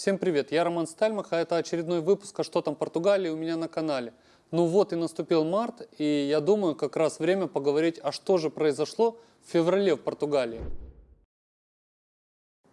Всем привет, я Роман Стальмах, а это очередной выпуск «А что там Португалии» у меня на канале. Ну вот и наступил март, и я думаю, как раз время поговорить, а что же произошло в феврале в Португалии.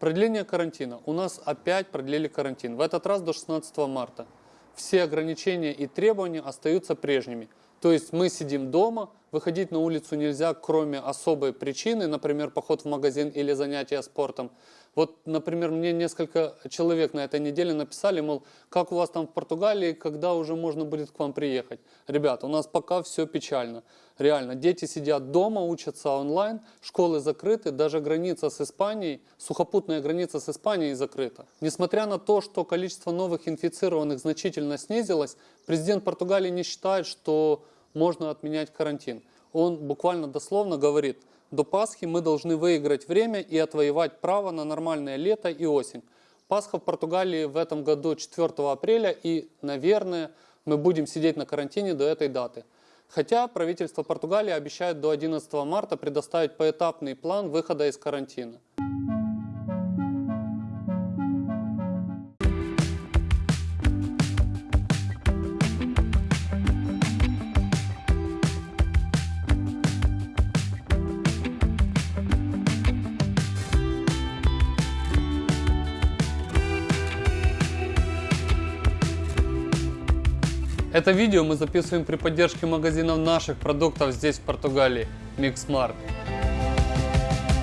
Продление карантина. У нас опять продлили карантин, в этот раз до 16 марта. Все ограничения и требования остаются прежними. То есть мы сидим дома, выходить на улицу нельзя, кроме особой причины, например, поход в магазин или занятия спортом. Вот, например, мне несколько человек на этой неделе написали, мол, как у вас там в Португалии, когда уже можно будет к вам приехать. Ребят, у нас пока все печально. Реально, дети сидят дома, учатся онлайн, школы закрыты, даже граница с Испанией, сухопутная граница с Испанией закрыта. Несмотря на то, что количество новых инфицированных значительно снизилось, президент Португалии не считает, что можно отменять карантин. Он буквально дословно говорит – до Пасхи мы должны выиграть время и отвоевать право на нормальное лето и осень. Пасха в Португалии в этом году 4 апреля и, наверное, мы будем сидеть на карантине до этой даты. Хотя правительство Португалии обещает до 11 марта предоставить поэтапный план выхода из карантина. Это видео мы записываем при поддержке магазинов наших продуктов здесь, в Португалии, Mixmart.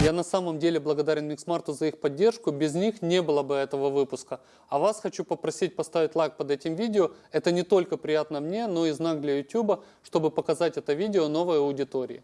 Я на самом деле благодарен Mixmart за их поддержку, без них не было бы этого выпуска. А вас хочу попросить поставить лайк под этим видео, это не только приятно мне, но и знак для YouTube, чтобы показать это видео новой аудитории.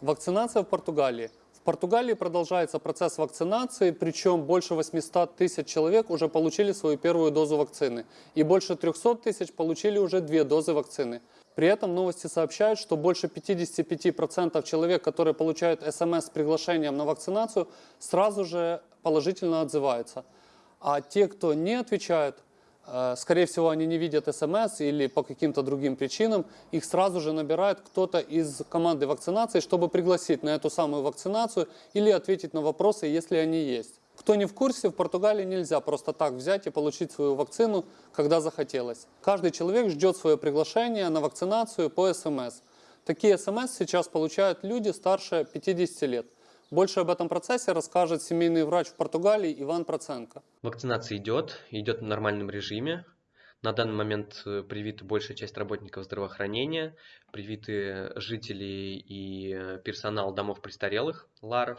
Вакцинация в Португалии – Португалии продолжается процесс вакцинации, причем больше 800 тысяч человек уже получили свою первую дозу вакцины, и больше 300 тысяч получили уже две дозы вакцины. При этом новости сообщают, что больше 55% человек, которые получают смс с приглашением на вакцинацию, сразу же положительно отзываются. А те, кто не отвечают, Э, скорее всего, они не видят смс или по каким-то другим причинам. Их сразу же набирает кто-то из команды вакцинации, чтобы пригласить на эту самую вакцинацию или ответить на вопросы, если они есть. Кто не в курсе, в Португалии нельзя просто так взять и получить свою вакцину, когда захотелось. Каждый человек ждет свое приглашение на вакцинацию по СМС. Такие СМС сейчас получают люди старше 50 лет. Больше об этом процессе расскажет семейный врач в Португалии Иван Проценко. Вакцинация идет, идет в нормальном режиме. На данный момент э, привита большая часть работников здравоохранения, привиты жители и э, персонал домов престарелых, ЛАРов.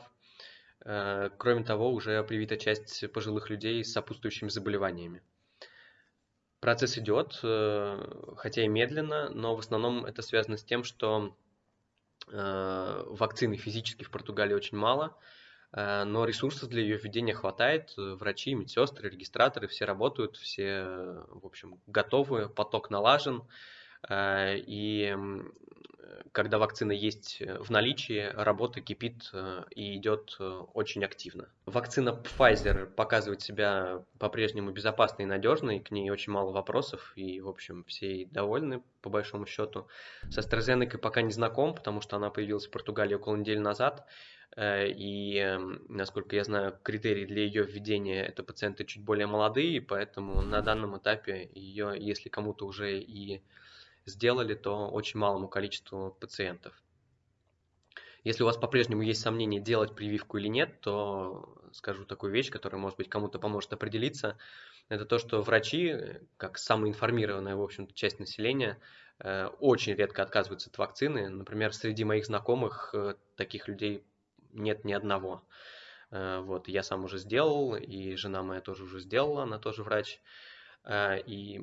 Э, кроме того, уже привита часть пожилых людей с сопутствующими заболеваниями. Процесс идет, хотя и медленно, но в основном это связано с тем, что вакцины физически в Португалии очень мало, э, но ресурсов для ее введения хватает. Врачи, медсестры, регистраторы все работают, все, в общем, готовы, поток налажен. Э, и когда вакцина есть в наличии, работа кипит и идет очень активно. Вакцина Pfizer показывает себя по-прежнему безопасной и надежной, к ней очень мало вопросов, и, в общем, все довольны, по большому счету. С AstraZeneca пока не знаком, потому что она появилась в Португалии около недели назад, и, насколько я знаю, критерии для ее введения – это пациенты чуть более молодые, поэтому на данном этапе ее, если кому-то уже и сделали, то очень малому количеству пациентов. Если у вас по-прежнему есть сомнения, делать прививку или нет, то скажу такую вещь, которая, может быть, кому-то поможет определиться. Это то, что врачи, как самая информированная, в общем-то, часть населения, э, очень редко отказываются от вакцины. Например, среди моих знакомых э, таких людей нет ни одного. Э, вот, я сам уже сделал, и жена моя тоже уже сделала, она тоже врач. Э, и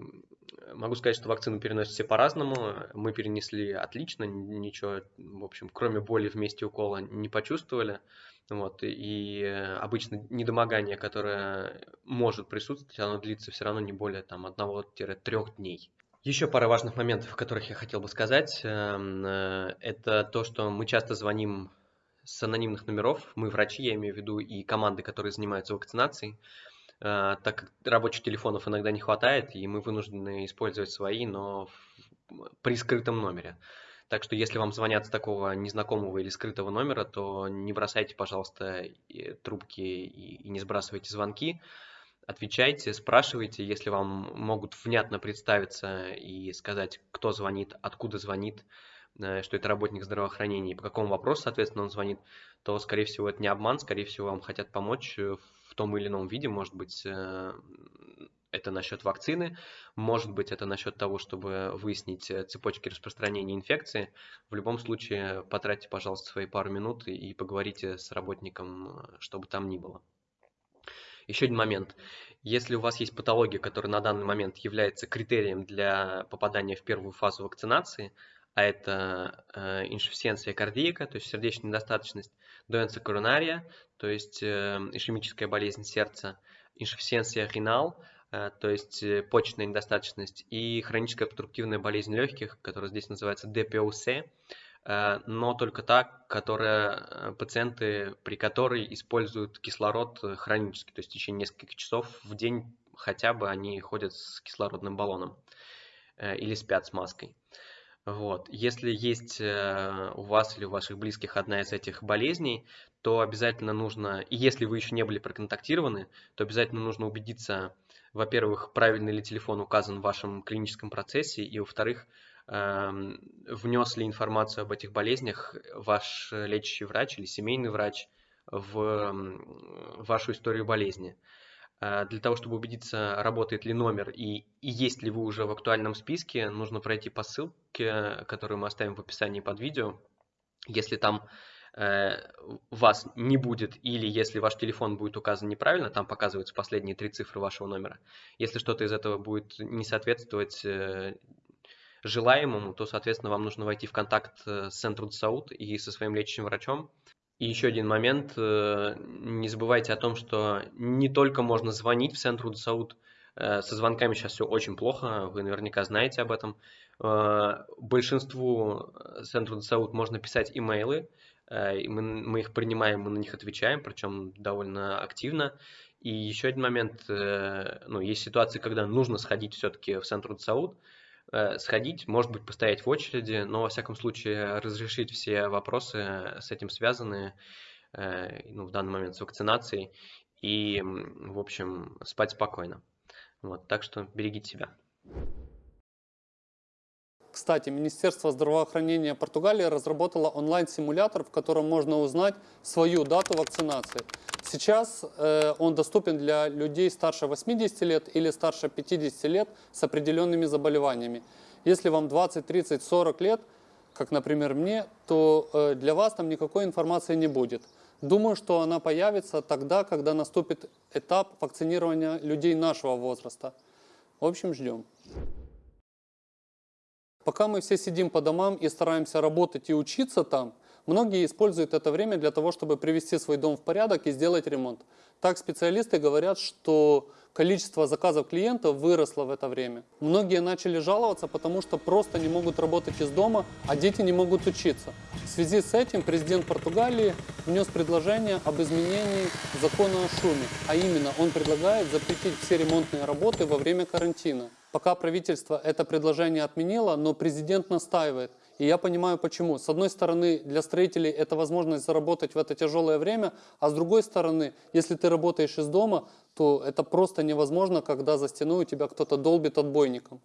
могу сказать, что вакцину переносят все по-разному. Мы перенесли отлично, ничего, в общем, кроме боли в месте укола не почувствовали. Вот, и обычно недомогание, которое может присутствовать, оно длится все равно не более там, 1-3 дней. Еще пара важных моментов, о которых я хотел бы сказать. Эм, э, это то, что мы часто звоним с анонимных номеров. Мы врачи, я имею в виду, и команды, которые занимаются вакцинацией. Э, так как рабочих телефонов иногда не хватает, и мы вынуждены использовать свои, но при скрытом номере. Так что если вам звонят с такого незнакомого или скрытого номера, то не бросайте, пожалуйста, трубки и не сбрасывайте звонки. Отвечайте, спрашивайте, если вам могут внятно представиться и сказать, кто звонит, откуда звонит, э, что это работник здравоохранения и по какому вопросу, соответственно, он звонит, то, скорее всего, это не обман, скорее всего, вам хотят помочь в том или ином виде, может быть, э, это насчет вакцины, может быть, это насчет того, чтобы выяснить э, цепочки распространения инфекции. В любом случае, потратьте, пожалуйста, свои пару минут и поговорите с работником, чтобы там ни было. Еще один момент. Если у вас есть патология, которая на данный момент является критерием для попадания в первую фазу вакцинации, а это э, инсуффициенция кардиака, то есть сердечная недостаточность, доенция коронария, то есть э, ишемическая болезнь сердца, инсуффициенция ренал, э, то есть э, почечная недостаточность, и хроническая обструктивная болезнь легких, которая здесь называется ДПОС, Э, но только та, которая, э, пациенты, при которой используют кислород э, хронически, то есть в течение нескольких часов в день хотя бы они ходят с кислородным баллоном или спят с маской. Вот. Если есть у вас или у ваших близких одна из этих болезней, то обязательно нужно, и если вы еще не были проконтактированы, то обязательно нужно убедиться, во-первых, правильный ли телефон указан в вашем клиническом процессе, и во-вторых, Эм, внес ли информацию об этих болезнях ваш лечащий врач или семейный врач в вашу историю болезни. Э, для того, чтобы убедиться, работает ли номер и, и есть ли вы уже в актуальном списке, нужно пройти по ссылке, которую мы оставим в описании под видео. Если там э, вас не будет или если ваш телефон будет указан неправильно, там показываются последние три цифры вашего номера. Если что-то из этого будет не соответствовать э, желаемому, то, соответственно, вам нужно войти в контакт э, с Центром Саут и со своим лечащим врачом. И еще один момент, э, не забывайте о том, что не только можно звонить в Центр Саут, э, со звонками сейчас все очень плохо, вы наверняка знаете об этом. Большинству Центру Саут можно писать имейлы, мы, мы их принимаем, мы на них отвечаем, причем довольно активно. И еще один момент, ну, есть ситуации, когда нужно сходить все-таки в Центр Саут, Э, сходить, может быть, постоять в очереди, но, во всяком случае, разрешить все вопросы с этим связанные, э, ну, в данный момент с вакцинацией, и, в общем, спать спокойно. Вот, так что берегите себя. Кстати, Министерство здравоохранения Португалии разработало онлайн-симулятор, в котором можно узнать свою дату вакцинации. Сейчас э, он доступен для людей старше 80 лет или старше 50 лет с определенными заболеваниями. Если вам 20, 30, 40 лет, как, например, мне, то э, для вас там никакой информации не будет. Думаю, что она появится тогда, когда наступит этап вакцинирования людей нашего возраста. В общем, ждем. Пока мы все сидим по домам и стараемся работать и учиться там, многие используют это время для того, чтобы привести свой дом в порядок и сделать ремонт. Так специалисты говорят, что количество заказов клиентов выросло в это время. Многие начали жаловаться, потому что просто не могут работать из дома, а дети не могут учиться. В связи с этим президент Португалии внес предложение об изменении закона о шуме, а именно он предлагает запретить все ремонтные работы во время карантина. Пока правительство это предложение отменило, но президент настаивает. И я понимаю почему. С одной стороны, для строителей это возможность заработать в это тяжелое время, а с другой стороны, если ты работаешь из дома, то это просто невозможно, когда за стеной у тебя кто-то долбит отбойником.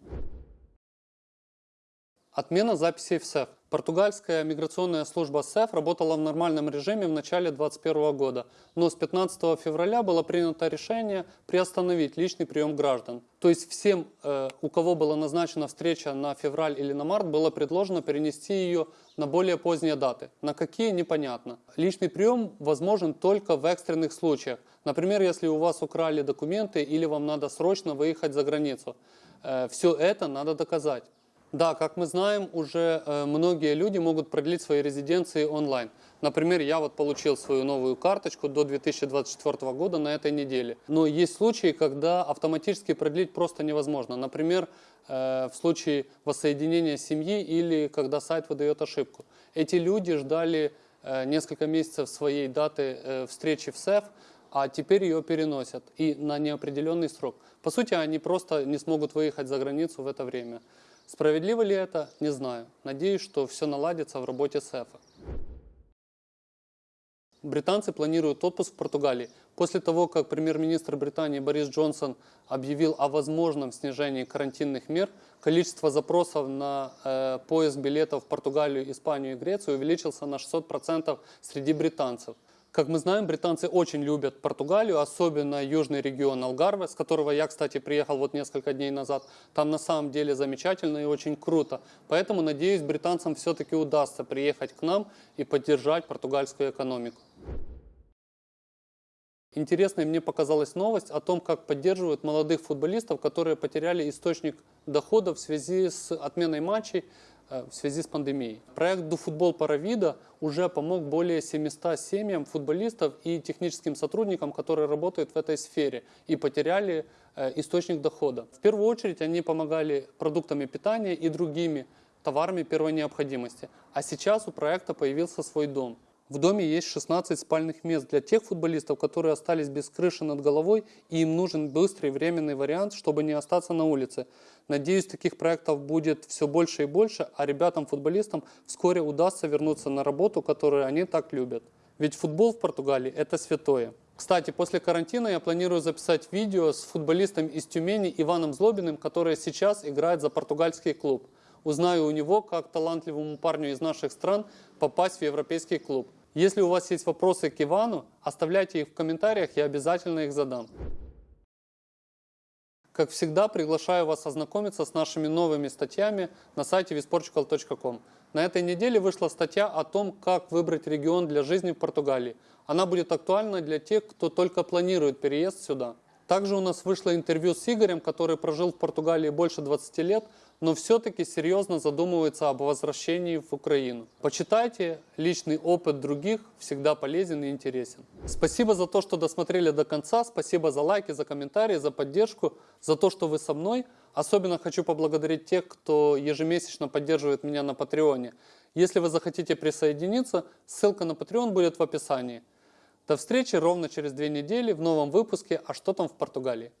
Отмена записей в СЭФ. Португальская миграционная служба СЭФ работала в нормальном режиме в начале 2021 года, но с 15 февраля было принято решение приостановить личный прием граждан. То есть всем, э, у кого была назначена встреча на февраль или на март, было предложено перенести ее на более поздние даты. На какие, непонятно. Личный прием возможен только в экстренных случаях. Например, если у вас украли документы или вам надо срочно выехать за границу. Э, Все это надо доказать. Да, как мы знаем, уже э, многие люди могут продлить свои резиденции онлайн. Например, я вот получил свою новую карточку до 2024 года на этой неделе. Но есть случаи, когда автоматически продлить просто невозможно. Например, э, в случае воссоединения семьи или когда сайт выдает ошибку. Эти люди ждали э, несколько месяцев своей даты встречи в СЭФ, а теперь ее переносят и на неопределенный срок. По сути, они просто не смогут выехать за границу в это время. Справедливо ли это? Не знаю. Надеюсь, что все наладится в работе СЭФа. Британцы планируют отпуск в Португалии. После того, как премьер-министр Британии Борис Джонсон объявил о возможном снижении карантинных мер, количество запросов на э, поиск билетов в Португалию, Испанию и Грецию увеличился на 600% среди британцев. Как мы знаем, британцы очень любят Португалию, особенно южный регион Алгарве, с которого я, кстати, приехал вот несколько дней назад. Там на самом деле замечательно и очень круто. Поэтому, надеюсь, британцам все-таки удастся приехать к нам и поддержать португальскую экономику. Интересной мне показалась новость о том, как поддерживают молодых футболистов, которые потеряли источник дохода в связи с отменой матчей в связи с пандемией. Проект «Дуфутбол Паравида» уже помог более 700 семьям футболистов и техническим сотрудникам, которые работают в этой сфере и потеряли э, источник дохода. В первую очередь они помогали продуктами питания и другими товарами первой необходимости. А сейчас у проекта появился свой дом. В доме есть 16 спальных мест для тех футболистов, которые остались без крыши над головой, и им нужен быстрый временный вариант, чтобы не остаться на улице. Надеюсь, таких проектов будет все больше и больше, а ребятам-футболистам вскоре удастся вернуться на работу, которую они так любят. Ведь футбол в Португалии – это святое. Кстати, после карантина я планирую записать видео с футболистом из Тюмени Иваном Злобиным, который сейчас играет за португальский клуб. Узнаю у него, как талантливому парню из наших стран попасть в европейский клуб. Если у вас есть вопросы к Ивану, оставляйте их в комментариях, я обязательно их задам. Как всегда, приглашаю вас ознакомиться с нашими новыми статьями на сайте visportugal.com. На этой неделе вышла статья о том, как выбрать регион для жизни в Португалии. Она будет актуальна для тех, кто только планирует переезд сюда. Также у нас вышло интервью с Игорем, который прожил в Португалии больше 20 лет, но все-таки серьезно задумывается об возвращении в Украину. Почитайте, личный опыт других всегда полезен и интересен. Спасибо за то, что досмотрели до конца, спасибо за лайки, за комментарии, за поддержку, за то, что вы со мной. Особенно хочу поблагодарить тех, кто ежемесячно поддерживает меня на Патреоне. Если вы захотите присоединиться, ссылка на Patreon будет в описании. До встречи ровно через две недели в новом выпуске «А что там в Португалии?».